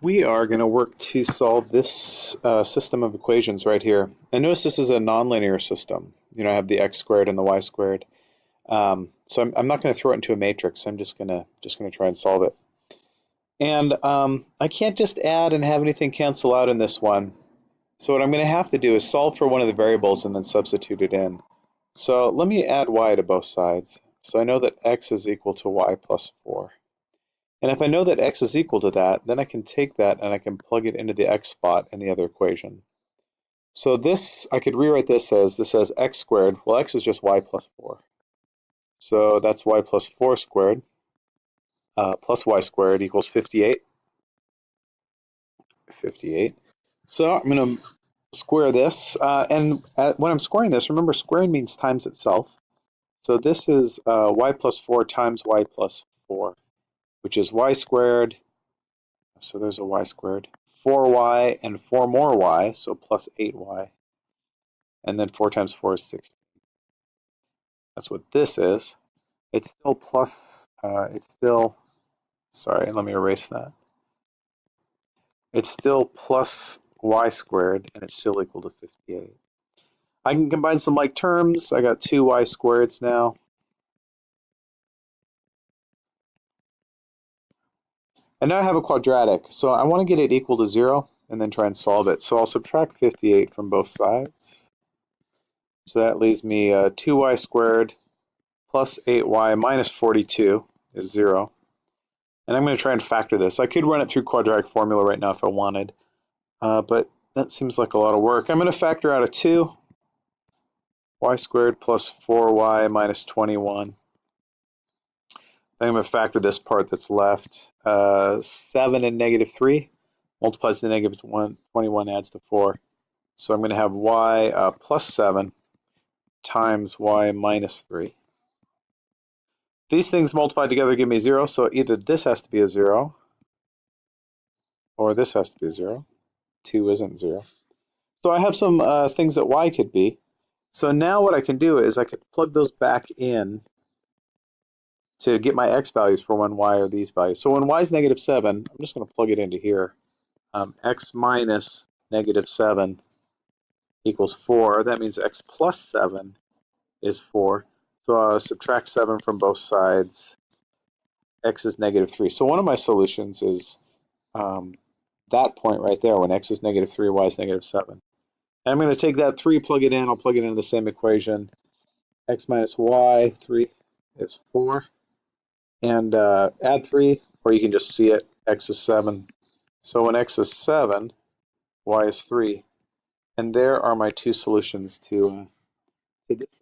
we are going to work to solve this uh, system of equations right here. And notice this is a nonlinear system. You know, I have the x squared and the y squared. Um, so I'm, I'm not going to throw it into a matrix. I'm just going to just going to try and solve it. And um, I can't just add and have anything cancel out in this one. So what I'm going to have to do is solve for one of the variables and then substitute it in. So let me add y to both sides. So I know that x is equal to y plus 4. And if I know that x is equal to that, then I can take that and I can plug it into the x spot in the other equation. So this, I could rewrite this as, this says x squared. Well, x is just y plus 4. So that's y plus 4 squared uh, plus y squared equals 58. 58. So I'm going to square this. Uh, and at, when I'm squaring this, remember squaring means times itself. So this is uh, y plus 4 times y plus 4 which is y squared. So there's a y squared. 4y and 4 more y, so plus 8y. And then 4 times 4 is 16. That's what this is. It's still plus, uh, it's still, sorry, let me erase that. It's still plus y squared, and it's still equal to 58. I can combine some like terms. I got two y squareds now. And now I have a quadratic, so I want to get it equal to 0 and then try and solve it. So I'll subtract 58 from both sides. So that leaves me uh, 2y squared plus 8y minus 42 is 0. And I'm going to try and factor this. I could run it through quadratic formula right now if I wanted, uh, but that seems like a lot of work. I'm going to factor out a 2, y squared plus 4y minus 21 I'm going to factor this part that's left. Uh, 7 and negative 3 multiplies to negative 1, 21 adds to 4. So I'm going to have y uh, plus 7 times y minus 3. These things multiplied together give me 0, so either this has to be a 0 or this has to be 0. 2 isn't 0. So I have some uh, things that y could be. So now what I can do is I could plug those back in to get my x values for when y are these values. So when y is negative 7, I'm just going to plug it into here. Um, x minus negative 7 equals 4. That means x plus 7 is 4. So I'll subtract 7 from both sides. x is negative 3. So one of my solutions is um, that point right there when x is negative 3, y is negative 7. And I'm going to take that 3, plug it in. I'll plug it into the same equation. x minus y, 3 is 4 and uh, add 3, or you can just see it, x is 7. So when x is 7, y is 3. And there are my two solutions to, uh, to this.